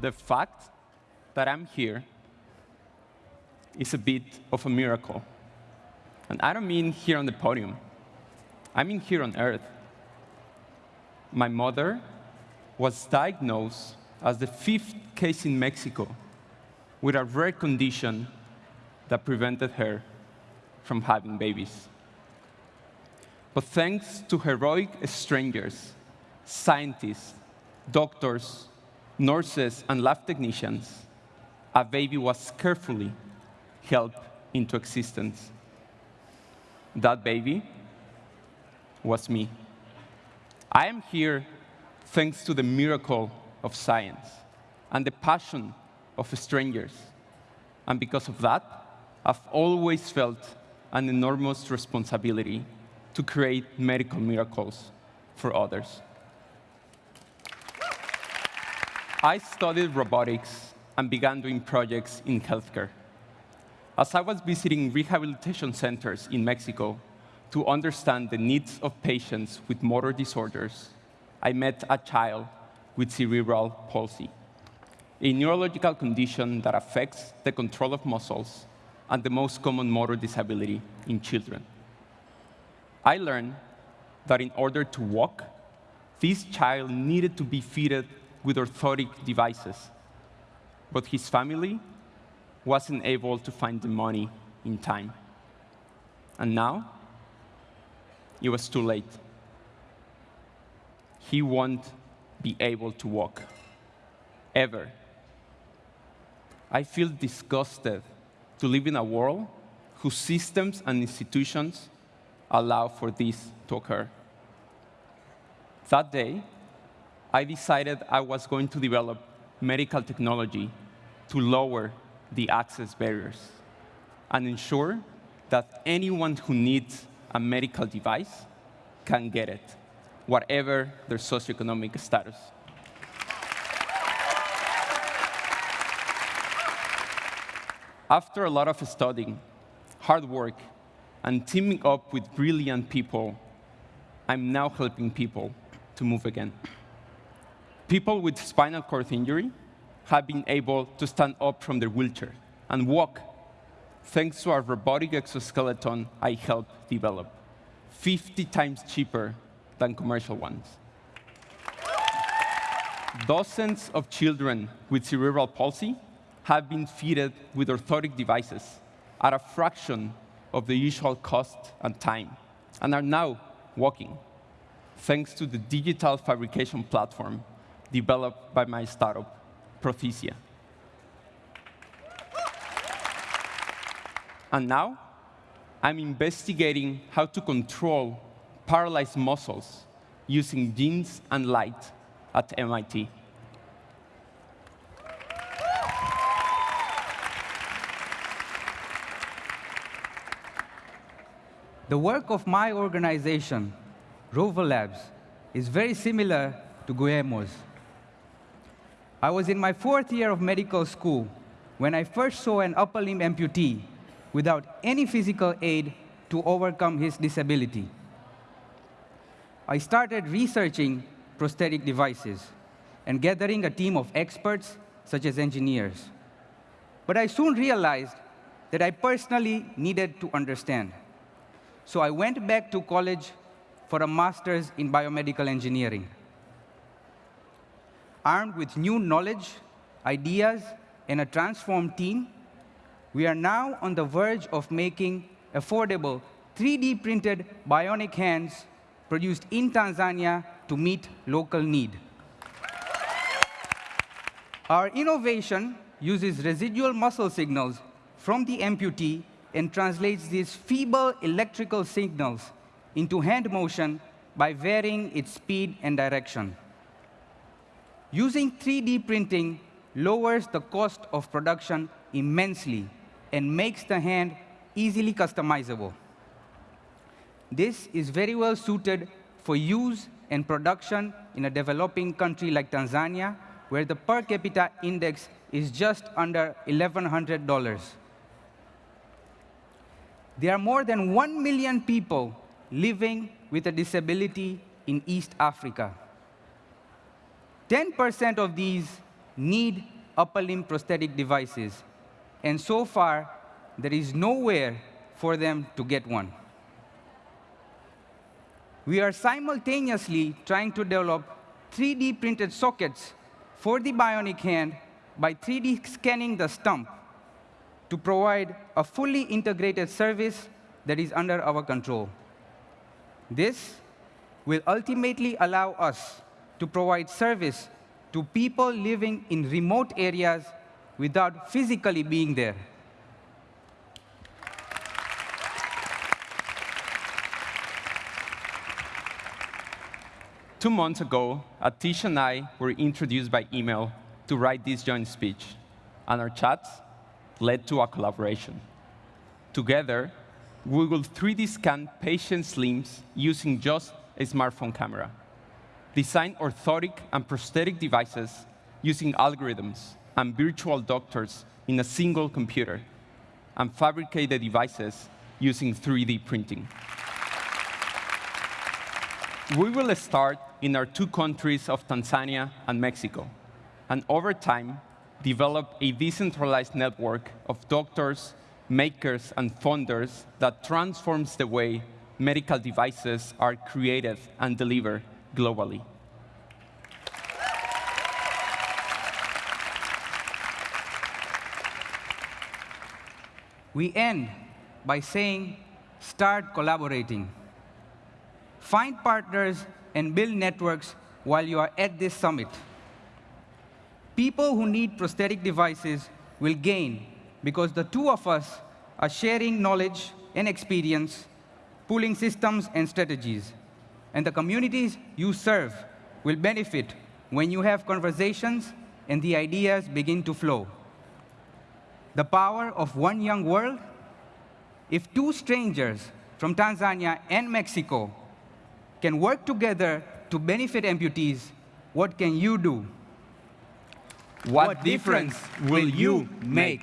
the fact that I'm here is a bit of a miracle. And I don't mean here on the podium. I mean here on Earth. My mother was diagnosed as the fifth case in Mexico with a rare condition that prevented her from having babies. But thanks to heroic strangers, scientists, doctors, nurses, and lab technicians, a baby was carefully helped into existence. That baby was me. I am here thanks to the miracle of science and the passion of strangers. And because of that, I've always felt an enormous responsibility to create medical miracles for others. I studied robotics and began doing projects in healthcare. As I was visiting rehabilitation centers in Mexico to understand the needs of patients with motor disorders, I met a child with cerebral palsy, a neurological condition that affects the control of muscles and the most common motor disability in children. I learned that in order to walk, this child needed to be fitted with orthotic devices, but his family wasn't able to find the money in time. And now, it was too late. He won't be able to walk, ever. I feel disgusted to live in a world whose systems and institutions allow for this to occur. That day, I decided I was going to develop medical technology to lower the access barriers and ensure that anyone who needs a medical device can get it, whatever their socioeconomic status. After a lot of studying, hard work, and teaming up with brilliant people, I'm now helping people to move again. People with spinal cord injury have been able to stand up from their wheelchair and walk thanks to our robotic exoskeleton I helped develop, 50 times cheaper than commercial ones. Dozens of children with cerebral palsy have been fitted with orthotic devices at a fraction of the usual cost and time, and are now walking, thanks to the digital fabrication platform developed by my startup, Prothesia. And now, I'm investigating how to control paralyzed muscles using genes and light at MIT. The work of my organization, Rover Labs, is very similar to Guillermo's. I was in my fourth year of medical school when I first saw an upper limb amputee without any physical aid to overcome his disability. I started researching prosthetic devices and gathering a team of experts, such as engineers. But I soon realized that I personally needed to understand. So I went back to college for a master's in biomedical engineering. Armed with new knowledge, ideas, and a transformed team, we are now on the verge of making affordable 3D printed bionic hands produced in Tanzania to meet local need. Our innovation uses residual muscle signals from the amputee and translates these feeble electrical signals into hand motion by varying its speed and direction. Using 3D printing lowers the cost of production immensely and makes the hand easily customizable. This is very well suited for use and production in a developing country like Tanzania, where the per capita index is just under $1,100. There are more than 1 million people living with a disability in East Africa. 10% of these need upper limb prosthetic devices, and so far, there is nowhere for them to get one. We are simultaneously trying to develop 3D printed sockets for the bionic hand by 3D scanning the stump to provide a fully integrated service that is under our control. This will ultimately allow us to provide service to people living in remote areas without physically being there. Two months ago, Atish and I were introduced by email to write this joint speech, and our chats led to a collaboration. Together, we will 3D scan patients' limbs using just a smartphone camera, design orthotic and prosthetic devices using algorithms and virtual doctors in a single computer, and fabricate the devices using 3D printing. We will start in our two countries of Tanzania and Mexico, and over time, develop a decentralized network of doctors, makers, and funders that transforms the way medical devices are created and delivered globally. We end by saying, start collaborating. Find partners and build networks while you are at this summit. People who need prosthetic devices will gain because the two of us are sharing knowledge and experience, pooling systems and strategies. And the communities you serve will benefit when you have conversations and the ideas begin to flow. The power of one young world? If two strangers from Tanzania and Mexico can work together to benefit amputees, what can you do? What, difference will you make?